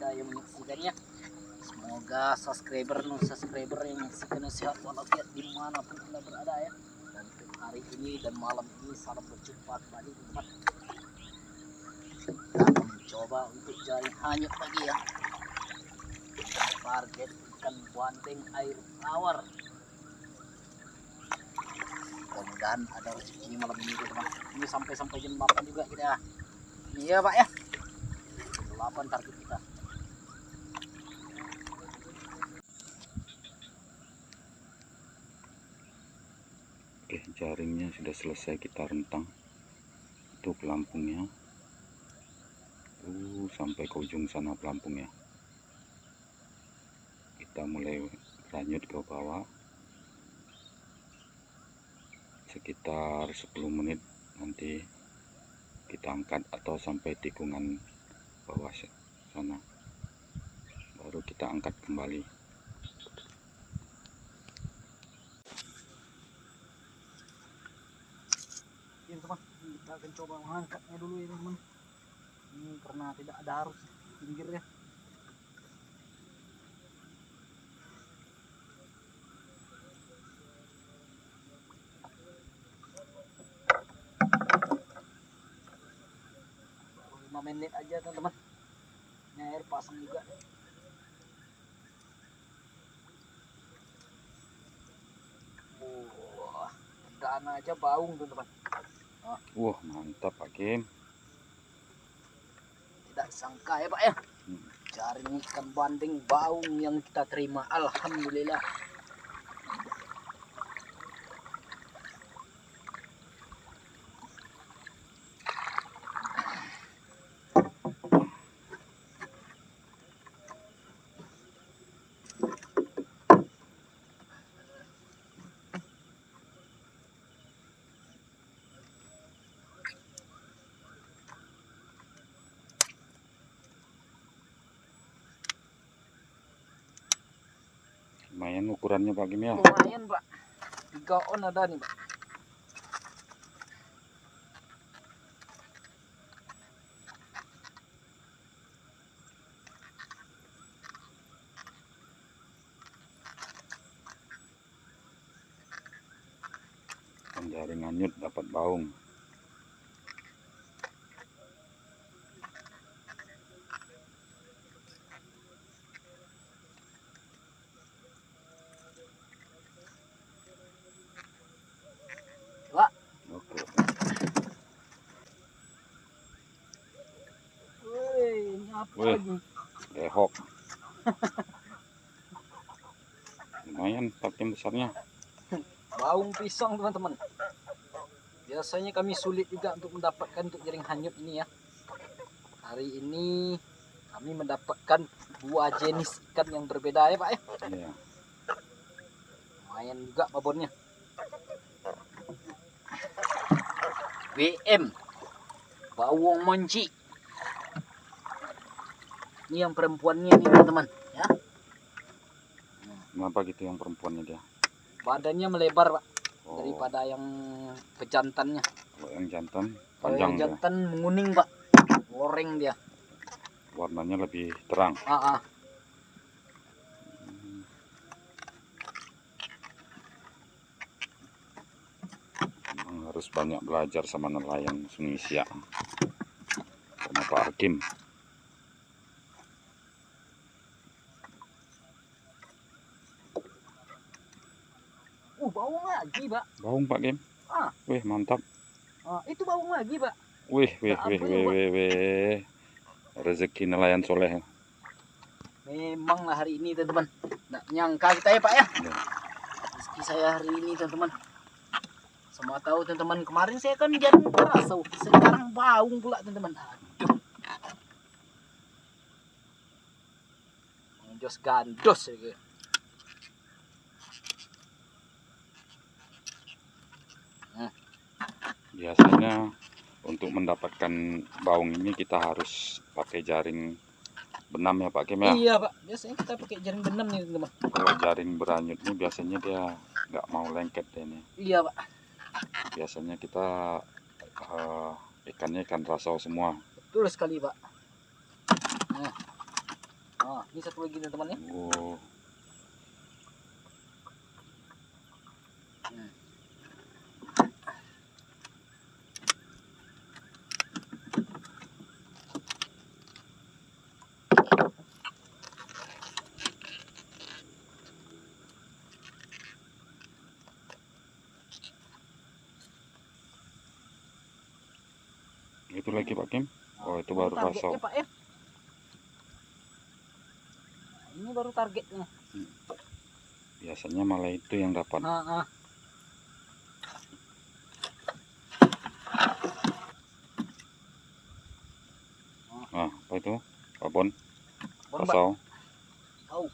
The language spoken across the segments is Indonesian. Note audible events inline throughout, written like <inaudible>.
berada yang menyaksikannya. Semoga subscriber non subscriber yang menyaksikan sehat walafiat di mana pun anda berada ya. Dan hari ini dan malam ini salam berjumpa kembali teman kita mencoba untuk jaring hanyut lagi ya. Target ikan bandeng air tawar. Mudah-mudahan ada rezeki malam ini teman ini sampai sampai jam 8 juga kita. Iya pak ya. 8 target kita Oke, sudah selesai kita rentang. Itu pelampungnya. Uh, sampai ke ujung sana pelampungnya. Kita mulai lanjut ke bawah. Sekitar 10 menit nanti kita angkat atau sampai tikungan bawah sana. Baru kita angkat kembali. Kita akan coba mengangkatnya dulu ya teman. Ini karena tidak ada arus pinggirnya lima menit aja teman-teman. Ini air pasang juga. Wah perdana aja baung teman-teman Wah, mantap Pak Kim. tidak sangka ya pak ya Hmm. jaring ikan bandeng baung yang kita terima alhamdulillah Lumayan ukurannya Pak Kim ya. lumayan pak tiga on ada nih pak Jaring anyut dapat baung. pak Oke. Woi, ini apa Wih. lagi Lehok. Lumayan Kim besarnya. baung pisang teman-teman biasanya kami sulit juga untuk mendapatkan untuk jaring hanyut ini ya hari ini kami mendapatkan dua jenis ikan yang berbeda ya pak ya Iya. lumayan juga babonnya WM bawang monci ini yang perempuannya nih teman-teman ya Kenapa gitu yang perempuannya dia? badannya melebar pak Oh, daripada yang pejantannya kalau yang jantan kalau panjang yang dia. jantan menguning pak goreng dia Warnanya lebih terang. ah, ah. Harus banyak belajar sama nelayan Sungai Siak. Sama Pak Hakim. Bawang lagi pak Baung Pak Kim. Ah. Wih mantap. ah, itu bawang lagi pak Wih wih Ya wih wih wih wih. Rezeki nelayan soleh. memang lah hari ini teman-teman nggak nyangka kita ya pak ya Ya. rezeki saya hari ini teman-teman semua tahu teman-teman kemarin saya kan jaring keras tuh. sekarang baung pula teman-teman aduh Jos gandos ya gitu. Biasanya untuk mendapatkan baung ini kita harus pakai jaring benam ya Pak Kim ya. Iya pak, biasanya kita pakai jaring benam nih teman. Kalau jaring beranyut ini biasanya dia nggak mau lengket deh ini. Iya pak, Biasanya kita eh, ikannya ikan rasau semua. betul sekali pak. Nah, nah ini satu lagi nih teman ya. Oh, itu lagi Pak Kim. Oh, itu baru targetnya, rasau. pak ya. Nah, Ini baru targetnya. Biasanya malah itu yang dapat. Nah, nah. Nah, apa itu? Babon, rasau. Tahu.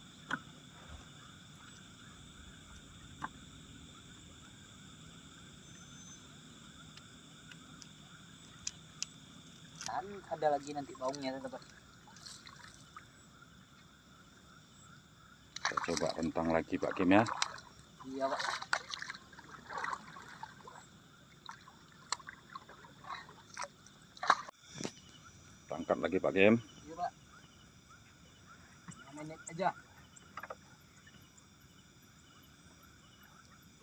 Dan ada lagi nanti baungnya teman. Kita coba rentang lagi Pak Kim ya. Iya pak. Tangkap lagi Pak Kim. Iya pak. Lima menit aja.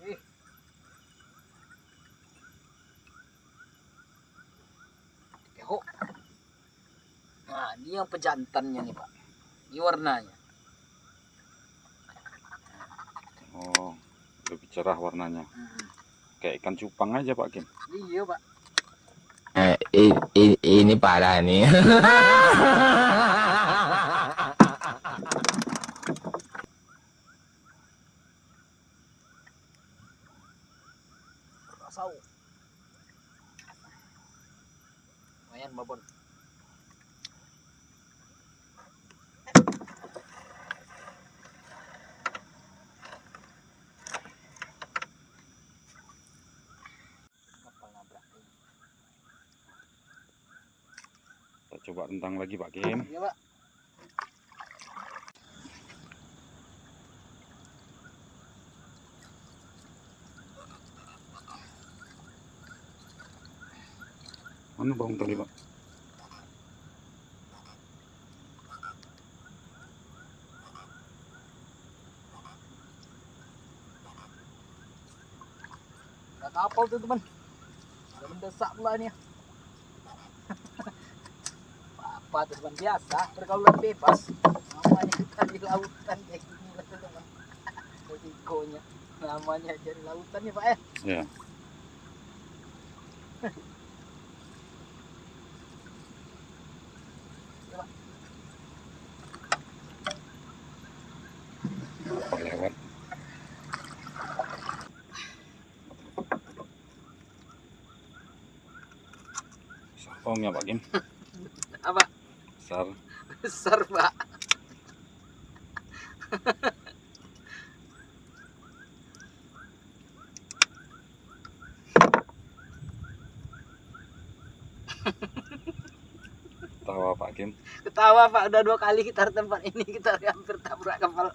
Eh. Keho. Nah, ini yang pejantannya nih pak. Ini warnanya. Oh, lebih cerah warnanya. Hmm. Kayak ikan cupang aja Pak Kim. Iya pak. Eh, ini parah nih. <laughs> coba rentang lagi Pak Kim. Iya pak. Mana bang tadi Pak? Gak kapal tuh teman. Udah mendesak pula ini. <laughs> Tuh teman biasa pergaulan bebas. Namanya <laughs> kita di lautan kayak gini lah teman. Resikonya. Namanya jadi lautan ya pak ya. Ya. Oh, lewat. Pak Kim. <laughs> Apa? Besar. Besar pak. Tawa Pak Kim. Ketawa pak udah dua kali kita tempat ini kita hampir tabrak kapal.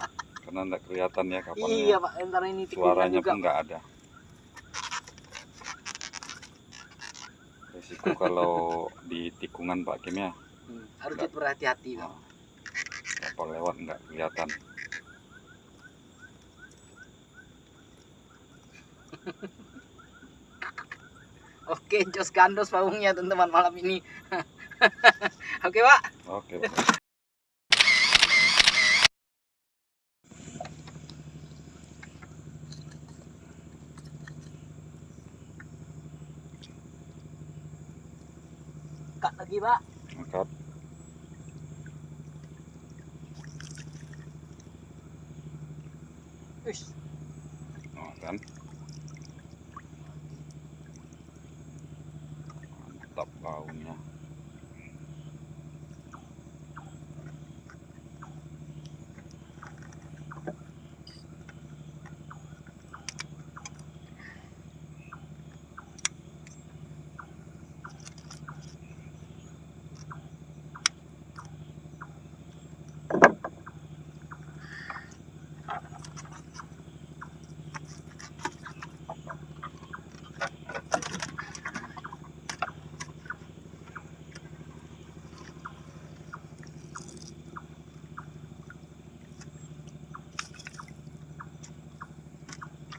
Karena enggak kelihatan ya kapalnya. Iya pak, entar ini Suaranya juga. pun nggak ada. Risiko kalau di tikungan Pak Kim ya, Hmm, harus kita berhati-hati pak. Nah, kapal lewat nggak kelihatan. <laughs> Oke, jos gandos paungnya teman-teman malam ini. <laughs> Oke pak. Oke. Pak. Kak lagi pak. Angkat. Oh, kan. Mantap baunya.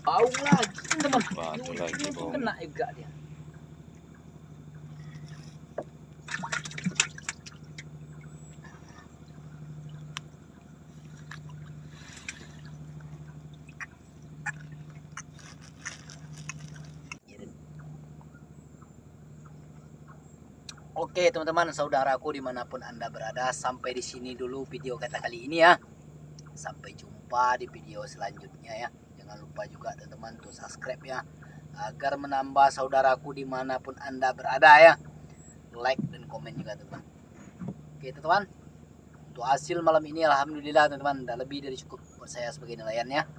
Bau lagi teman. Batu lagi, bau. kena juga dia. Oke teman-teman saudaraku di mana pun anda berada sampai di sini dulu video kita kali ini ya sampai jumpa di video selanjutnya ya jangan lupa juga teman-teman untuk subscribe ya agar menambah saudaraku di mana pun anda berada ya. Like dan komen juga teman oke teman-teman. Untuk hasil malam ini alhamdulillah teman-teman udah lebih dari cukup buat saya sebagai nelayan ya